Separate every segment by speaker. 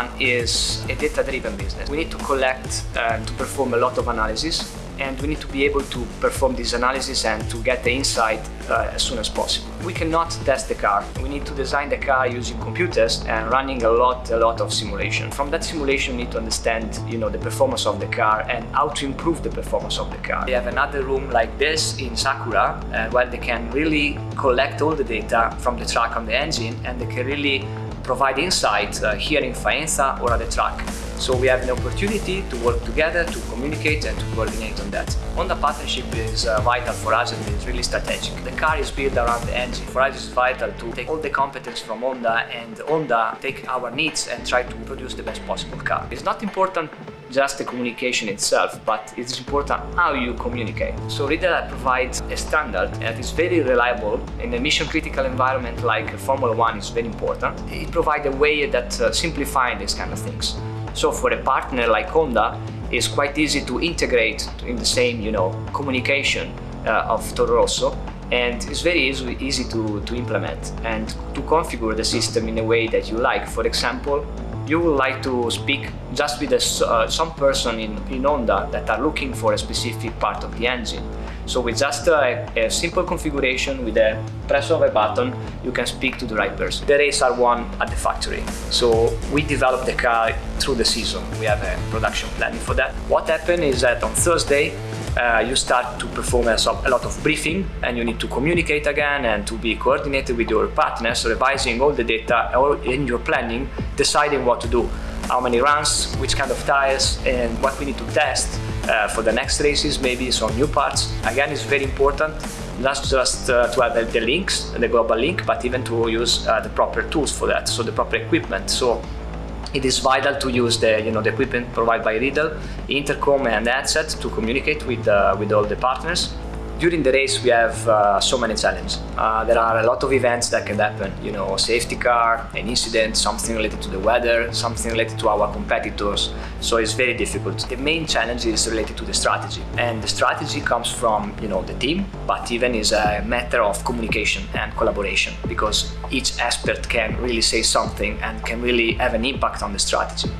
Speaker 1: One is a data-driven business. We need to collect and to perform a lot of analysis and we need to be able to perform this analysis and to get the insight uh, as soon as possible. We cannot test the car. We need to design the car using computers and running a lot, a lot of simulation. From that simulation, we need to understand, you know, the performance of the car and how to improve the performance of the car. They have another room like this in Sakura uh, where they can really collect all the data from the track on the engine and they can really provide insight uh, here in Faenza or at the track. So we have an opportunity to work together, to communicate and to coordinate on that. Honda partnership is uh, vital for us and it's really strategic. The car is built around the engine. For us it's vital to take all the competence from Honda and Honda take our needs and try to produce the best possible car. It's not important just the communication itself, but it's important how you communicate. So Riedel provides a standard that is very reliable in a mission critical environment like Formula One is very important. It provides a way that uh, simplifying these kind of things. So for a partner like Honda, it's quite easy to integrate in the same, you know, communication uh, of Toro Rosso and it's very easy, easy to, to implement and to configure the system in a way that you like. For example, you would like to speak just with a, uh, some person in, in Honda that are looking for a specific part of the engine. So with just a, a, simple configuration, with a press of a button, you can speak to the right person. The race are won at the factory. So we develop the car through the season. We have a production planning for that. What happened is that on Thursday, uh, you start to perform a, a, lot of briefing and you need to communicate again and to be coordinated with your partners, revising all the data in your planning, deciding what to do, how many runs, which kind of tires and what we need to test uh, for the next races, maybe some new parts. Again, it's very important not just uh, to have the, links, the global link, but even to use uh, the proper tools for that, so the proper equipment. So it is vital to use the, you know, the equipment provided by Riedel, intercom and headset to communicate with, uh, with all the partners during the race we have uh, so many challenges. Uh, there are a lot of events that can happen, you know, safety car, an incident, something related to the weather, something related to our competitors, so it's very difficult. The main challenge is related to the strategy, and the strategy comes from, you know, the team, but even is a matter of communication and collaboration, because each expert can really say something and can really have an impact on the strategy.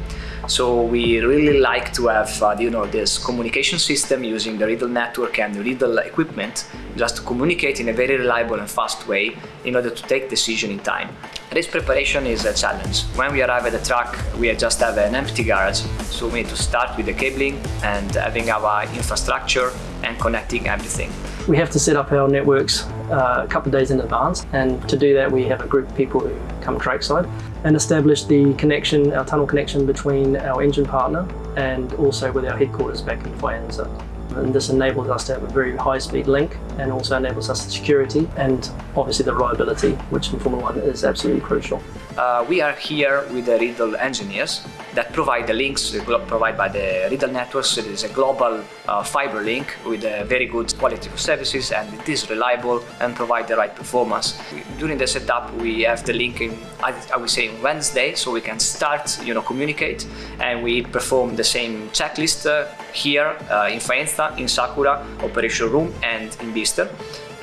Speaker 1: So we really like to have, uh, you know, this communication system using the Riedel network and the Riedel equipment just to communicate in a very reliable and fast way in order to take decision in time. Race preparation is a challenge. When we arrive at the track, we just have an empty garage, so we need to start with the cabling and having our infrastructure and connecting everything.
Speaker 2: We have to set up our networks uh, a couple of days in advance and to do that we have a group of people who come trackside and establish the connection, our tunnel connection between our engine partner and also with our headquarters back in Faenza. And this enables us to have a very high-speed link and also enables us the security and obviously the reliability, which in Formula One is absolutely crucial.
Speaker 1: Uh, we are here with the Riedel engineers that provide the links provided by the Riedel networks. It is a global uh, fiber link with a very good quality of services and it is reliable and provide the right performance. During the setup we have the link in, I, would say Wednesday so we can start you know communicate and we perform the same checklist uh, here uh, in Faenza, in Sakura, operation room and in Bicester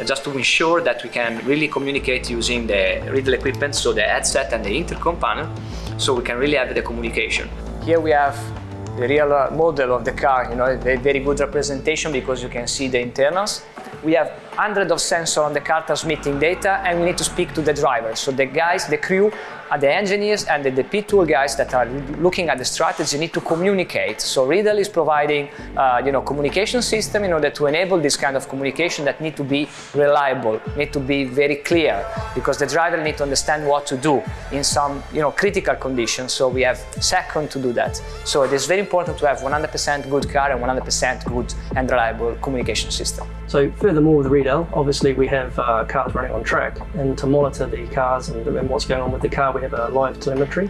Speaker 1: just to ensure that we can really communicate using the Riedel equipment, so the headset and the intercom panel, so we can really have the communication. Here we have the real model of the car, you know, a very good representation because you can see the internals. We have hundreds of sensors on the car transmitting data and we need to speak to the driver. So the guys, the crew uh, the engineers and the, the P-tool guys that are looking at the strategy need to communicate. So Riedel is providing, uh, you know, communication system in order to enable this kind of communication that need to be reliable, need to be very clear, because the driver need to understand what to do in some, you know, critical conditions. So we have second to do that. So it is very important to have 100% good car and 100% good and reliable communication system.
Speaker 2: So furthermore with Riedel, obviously we have uh, cars running on track, and to monitor the cars and, and what's going on with the car, we have a live telemetry.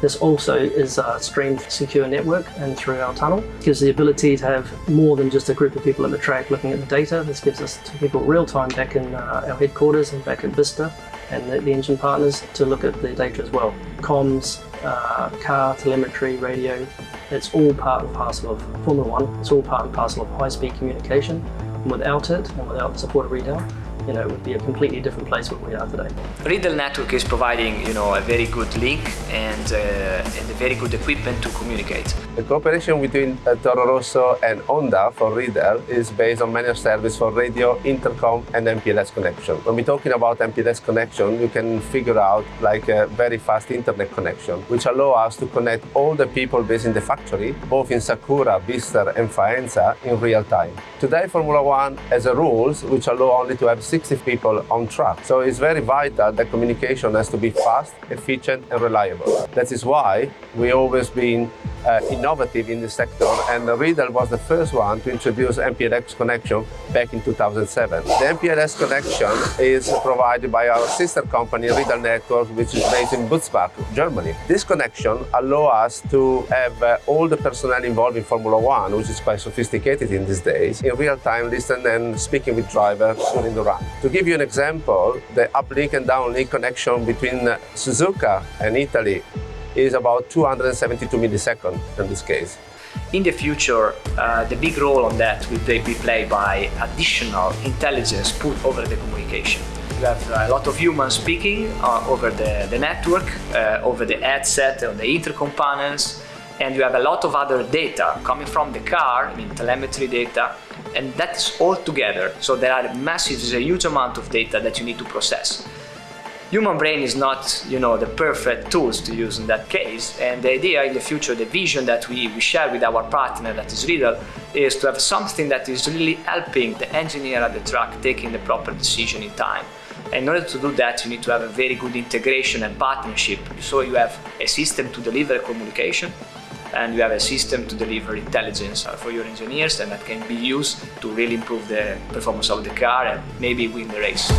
Speaker 2: This also is a streamed secure network and through our tunnel. It gives the ability to have more than just a group of people at the track looking at the data. This gives us people real time back in uh, our headquarters and back at Bicester and the, the, engine partners to look at the data as well. Comms, uh, car, telemetry, radio, it's all part and parcel of Formula One. It's all part and parcel of high-speed communication. And without it, and without support of Riedel, you know, it would be a completely different place where we are today.
Speaker 1: Riedel Network is providing, you know, a very good link and, uh, and a very good equipment to communicate.
Speaker 3: The cooperation between uh, Toro Rosso and Honda for Riedel is based on managed service for radio, intercom and MPLS connection. When we're talking about MPLS connection, you can figure out like a very fast internet connection, which allow us to connect all the people based in the factory, both in Sakura, Bicester and Faenza in real time. Today Formula One has a rules which allow only to have 60 people on track. So it's very vital that communication has to be fast, efficient and reliable. That is why we always been uh, innovative in the sector and Riedel was the first one to introduce MPLS connection back in 2007. The MPLS connection is provided by our sister company Riedel Network which is based in Butzbach, Germany. This connection allows us to have uh, all the personnel involved in Formula One, which is quite sophisticated in these days, in real time listen and speaking with drivers during the run. To give you an example, the uplink and downlink connection between Suzuka and Italy is about 272 milliseconds in this case.
Speaker 1: In the future, uh, the big role on that will be played by additional intelligence put over the communication. You have a lot of humans speaking uh, over the, the network, uh, over the headset, on the intercomponents, and you have a lot of other data coming from the car, I mean telemetry data, and that is all together. So there are massive, there's a huge amount of data that you need to process. Human brain is not, you know, the perfect tools to use in that case. And the idea in the future, the vision that we, we share with our partner, that is Riedel, is to have something that is really helping the engineer at the track taking the proper decision in time. And in order to do that, you need to have a very good integration and partnership. So you have a system to deliver communication, and you have a system to deliver intelligence uh, for your engineers and that can be used to really improve the performance of the car and maybe win the race.